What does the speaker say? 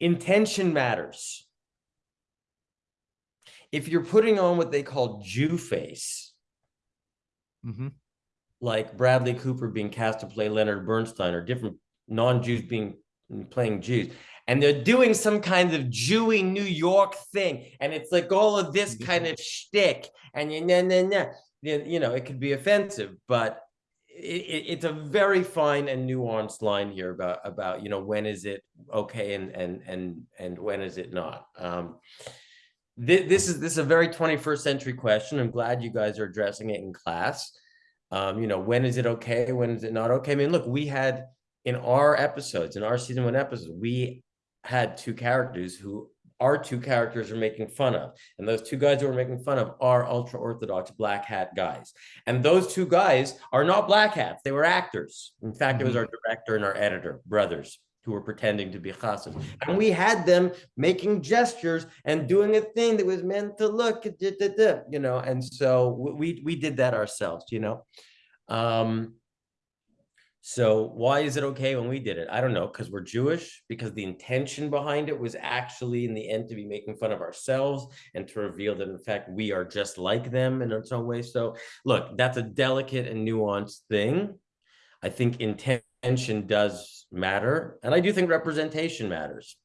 intention matters. If you're putting on what they call Jew face, Mhm. like Bradley Cooper being cast to play Leonard Bernstein or different non-Jews being playing Jews, and they're doing some kind of Jewy New York thing, and it's like all of this kind of shtick, and. You you know, it could be offensive, but it, it, it's a very fine and nuanced line here about about you know when is it okay and and and and when is it not. Um, thi- this is this is a very 21st century question. I'm glad you guys are addressing it in class. Um, you know, when is it okay? When is it not okay? I mean, look, we had in our episodes, in our season one episodes, we had two characters who our two characters are making fun of. And those two guys who are making fun of are ultra orthodox black hat guys. And those two guys are not black hats, they were actors. In fact, it was our director and our editor, brothers, who were pretending to be chassid. And we had them making gestures and doing a thing that was meant to look, you know, and so we we did that ourselves, you know. Um, so why is it okay when we did it? I don't know, because we're Jewish, because the intention behind it was actually in the end to be making fun of ourselves and to reveal that in fact we are just like them in some way. So look, that's a delicate and nuanced thing. I think intention does matter, and I do think representation matters.